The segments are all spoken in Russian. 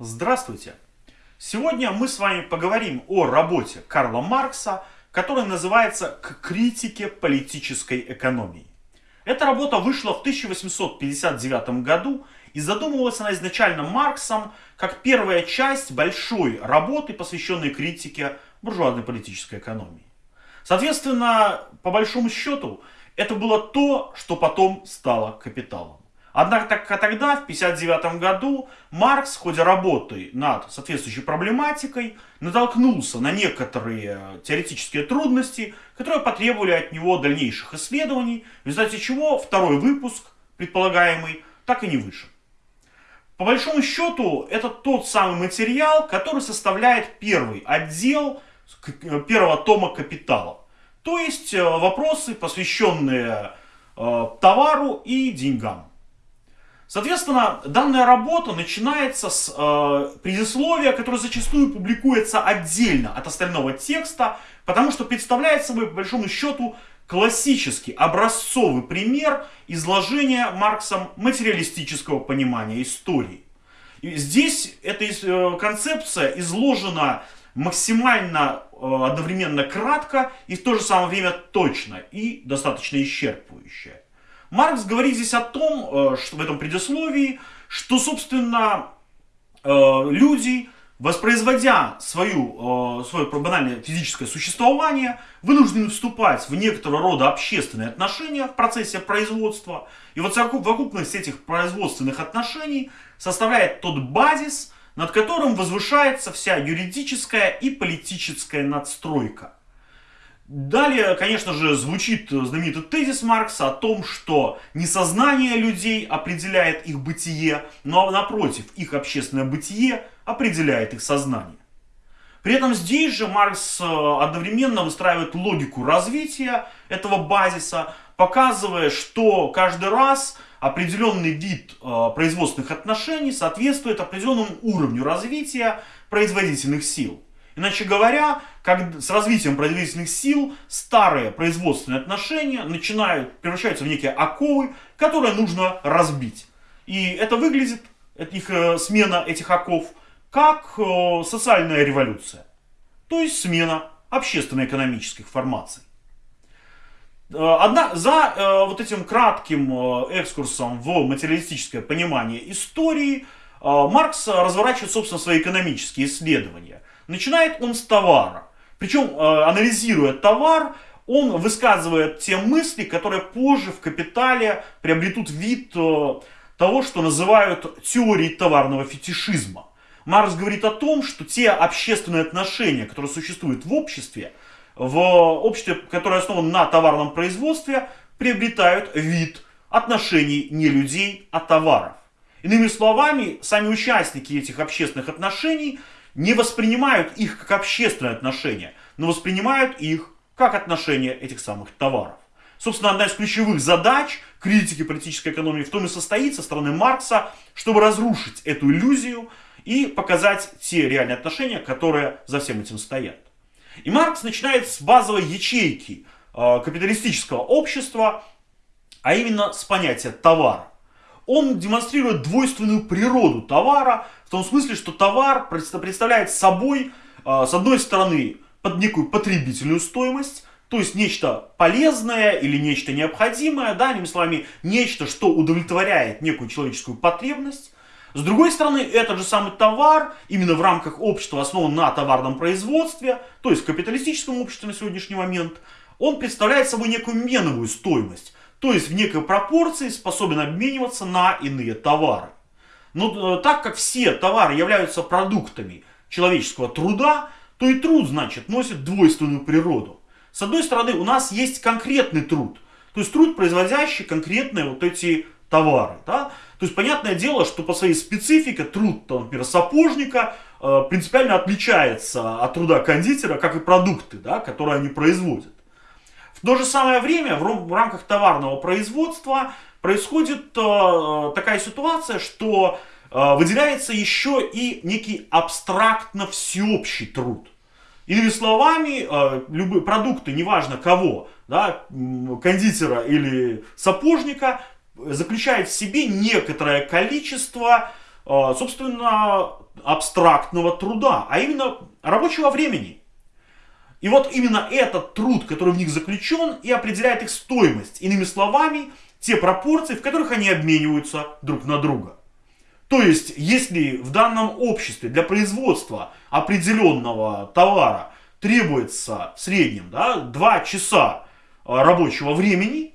Здравствуйте! Сегодня мы с вами поговорим о работе Карла Маркса, которая называется «К критике политической экономии». Эта работа вышла в 1859 году и задумывалась она изначально Марксом как первая часть большой работы, посвященной критике буржуазной политической экономии. Соответственно, по большому счету, это было то, что потом стало капиталом. Однако тогда, в 1959 году, Маркс в ходе работы над соответствующей проблематикой натолкнулся на некоторые теоретические трудности, которые потребовали от него дальнейших исследований, в результате чего второй выпуск, предполагаемый, так и не вышел. По большому счету, это тот самый материал, который составляет первый отдел первого тома «Капитала». То есть э, вопросы, посвященные э, товару и деньгам. Соответственно, данная работа начинается с э, предисловия, которое зачастую публикуется отдельно от остального текста, потому что представляет собой, по большому счету, классический образцовый пример изложения Марксом материалистического понимания истории. И здесь эта э, концепция изложена максимально э, одновременно кратко и в то же самое время точно и достаточно исчерпывающая. Маркс говорит здесь о том, э, что в этом предисловии, что, собственно, э, люди, воспроизводя свою, э, свое банальное физическое существование, вынуждены вступать в некоторого рода общественные отношения в процессе производства. И вот совокупность этих производственных отношений составляет тот базис, над которым возвышается вся юридическая и политическая надстройка. Далее, конечно же, звучит знаменитый тезис Маркса о том, что не сознание людей определяет их бытие, но напротив, их общественное бытие определяет их сознание. При этом здесь же Маркс э, одновременно выстраивает логику развития этого базиса, показывая, что каждый раз определенный вид э, производственных отношений соответствует определенному уровню развития производительных сил. Иначе говоря, как с развитием производительных сил старые производственные отношения начинают превращаются в некие оковы, которые нужно разбить. И это выглядит, их, э, смена этих оков, как э, социальная революция. То есть смена общественно-экономических формаций. Э, одна, за э, вот этим кратким э, экскурсом в материалистическое понимание истории э, Маркс разворачивает, собственно, свои экономические исследования. Начинает он с товара. Причем, э, анализируя товар, он высказывает те мысли, которые позже в «Капитале» приобретут вид э, того, что называют теорией товарного фетишизма. Маркс говорит о том, что те общественные отношения, которые существуют в обществе, в обществе, которое основано на товарном производстве, приобретают вид отношений не людей, а товаров. Иными словами, сами участники этих общественных отношений – не воспринимают их как общественные отношения, но воспринимают их как отношения этих самых товаров. Собственно, одна из ключевых задач критики политической экономии в том и состоит со стороны Маркса, чтобы разрушить эту иллюзию и показать те реальные отношения, которые за всем этим стоят. И Маркс начинает с базовой ячейки э, капиталистического общества, а именно с понятия товара он демонстрирует двойственную природу товара, в том смысле, что товар представляет собой, а, с одной стороны, под некую потребительную стоимость, то есть нечто полезное или нечто необходимое, да, иными словами, нечто, что удовлетворяет некую человеческую потребность. С другой стороны, этот же самый товар, именно в рамках общества, основан на товарном производстве, то есть в капиталистическом обществе на сегодняшний момент, он представляет собой некую меновую стоимость то есть в некой пропорции способен обмениваться на иные товары. Но э, так как все товары являются продуктами человеческого труда, то и труд, значит, носит двойственную природу. С одной стороны, у нас есть конкретный труд, то есть труд, производящий конкретные вот эти товары. Да? То есть, понятное дело, что по своей специфике труд, там, например, сапожника э, принципиально отличается от труда кондитера, как и продукты, да, которые они производят. В то же самое время в рамках товарного производства происходит э, такая ситуация, что э, выделяется еще и некий абстрактно всеобщий труд. Иными словами, э, любые продукты, неважно кого, да, кондитера или сапожника, заключают в себе некоторое количество собственно, абстрактного труда, а именно рабочего времени. И вот именно этот труд, который в них заключен, и определяет их стоимость. Иными словами, те пропорции, в которых они обмениваются друг на друга. То есть, если в данном обществе для производства определенного товара требуется в среднем да, 2 часа а, рабочего времени,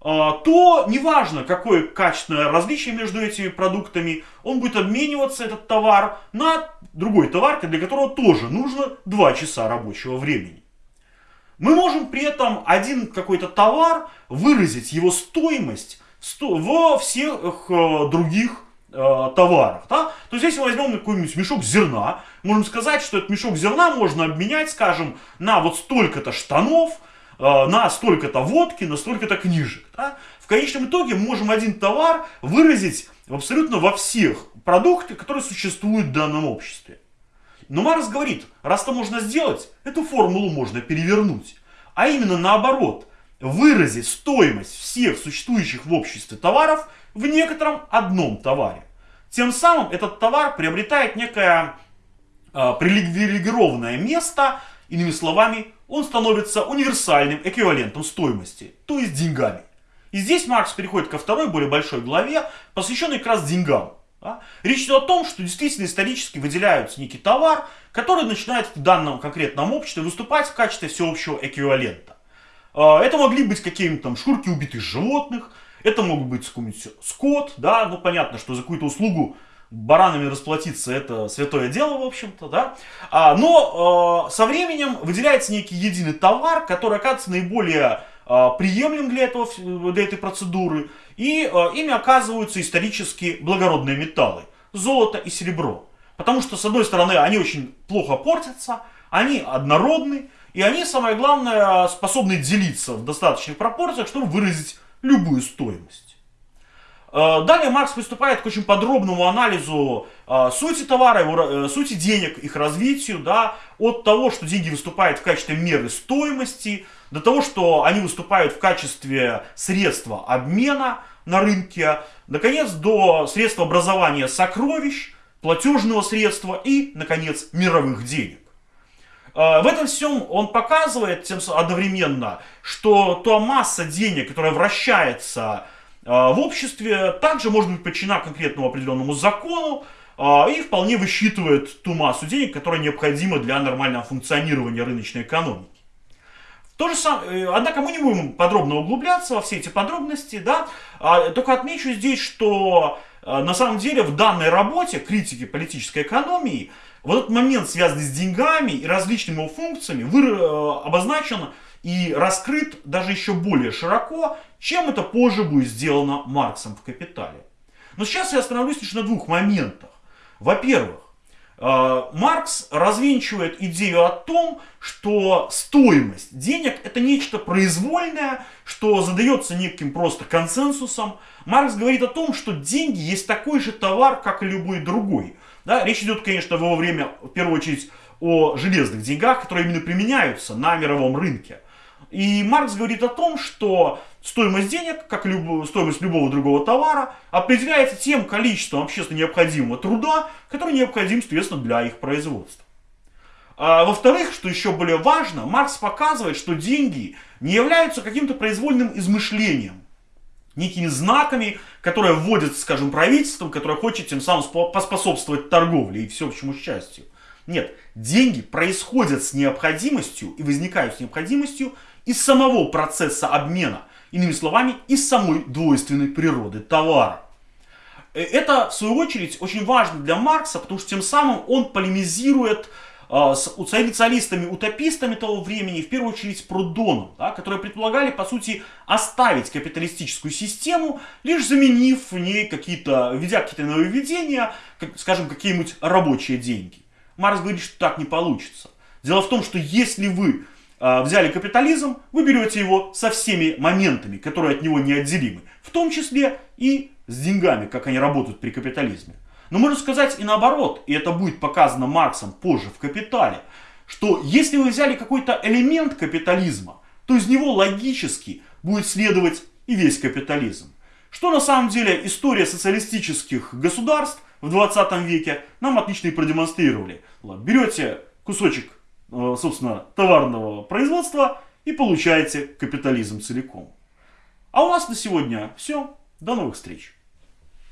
а, то неважно, какое качественное различие между этими продуктами, он будет обмениваться, этот товар, на другой товар, для которого тоже нужно 2 часа рабочего времени. Мы можем при этом один какой-то товар выразить его стоимость во всех э, других э, товарах. Да? То есть, если возьмем какой-нибудь мешок зерна, можем сказать, что этот мешок зерна можно обменять, скажем, на вот столько-то штанов, э, на столько-то водки, на столько-то книжек. Да? В конечном итоге мы можем один товар выразить абсолютно во всех продуктах, которые существуют в данном обществе. Но Марс говорит, раз это можно сделать, эту формулу можно перевернуть. А именно наоборот, выразить стоимость всех существующих в обществе товаров в некотором одном товаре. Тем самым этот товар приобретает некое э, привилегированное место, иными словами, он становится универсальным эквивалентом стоимости, то есть деньгами. И здесь Маркс переходит ко второй, более большой главе, посвященной как раз деньгам. Да? Речь идет о том, что действительно исторически выделяются некий товар, который начинает в данном конкретном обществе выступать в качестве всеобщего эквивалента. А, это могли быть какие-нибудь там шкурки убитых животных, это мог быть какой-нибудь скот, да, ну понятно, что за какую-то услугу баранами расплатиться это святое дело, в общем-то, да. А, но э, со временем выделяется некий единый товар, который оказывается наиболее приемлем для, этого, для этой процедуры. И э, ими оказываются исторически благородные металлы. Золото и серебро. Потому что, с одной стороны, они очень плохо портятся, они однородны, и они, самое главное, способны делиться в достаточных пропорциях, чтобы выразить любую стоимость. Э, далее Маркс приступает к очень подробному анализу э, сути товара, его, э, сути денег, их развитию, да, от того, что деньги выступают в качестве меры стоимости, до того, что они выступают в качестве средства обмена на рынке, наконец, до средства образования сокровищ, платежного средства и, наконец, мировых денег. В этом всем он показывает тем одновременно, что та масса денег, которая вращается в обществе, также может быть подчинена конкретному определенному закону и вполне высчитывает ту массу денег, которая необходима для нормального функционирования рыночной экономики. То же самое, э, однако мы не будем подробно углубляться во все эти подробности, да, а, только отмечу здесь, что на самом деле в данной работе критики политической экономии вот этот момент, связанный с деньгами и различными его функциями, вы, э, обозначен и раскрыт даже еще более широко, чем это позже будет сделано Марксом в «Капитале». Но сейчас я остановлюсь лишь на двух моментах. Во-первых, Э, Маркс развенчивает идею о том, что стоимость денег это нечто произвольное, что задается неким просто консенсусом. Маркс говорит о том, что деньги есть такой же товар, как и любой другой. Да, речь идет, конечно, в его время, в первую очередь, о железных деньгах, которые именно применяются на мировом рынке. И Маркс говорит о том, что стоимость денег, как люб... стоимость любого другого товара, определяется тем количеством общественно необходимого труда, который необходим, соответственно, для их производства. А, Во-вторых, что еще более важно, Маркс показывает, что деньги не являются каким-то произвольным измышлением, некими знаками, которые вводят, скажем, правительством, которое хочет тем самым поспособствовать торговле и всеобщему счастью. Нет, деньги происходят с необходимостью и возникают с необходимостью из самого процесса обмена, иными словами, из самой двойственной природы товара. Э, это, в свою очередь, очень важно для Маркса, потому что тем самым он полемизирует э, с социалистами-утопистами того времени, в первую очередь с Прудоном, да, которые предполагали, по сути, оставить капиталистическую систему, лишь заменив в ней какие-то, введя какие-то нововведения, как, скажем, какие-нибудь рабочие деньги. Маркс говорит, что так не получится. Дело в том, что если вы взяли капитализм, вы берете его со всеми моментами, которые от него неотделимы, в том числе и с деньгами, как они работают при капитализме. Но можно сказать и наоборот, и это будет показано Марксом позже в «Капитале», что если вы взяли какой-то элемент капитализма, то из него логически будет следовать и весь капитализм. Что на самом деле история социалистических государств в 20 веке нам отлично и продемонстрировали. Берете кусочек, собственно, товарного производства и получаете капитализм целиком. А у нас на сегодня все. До новых встреч.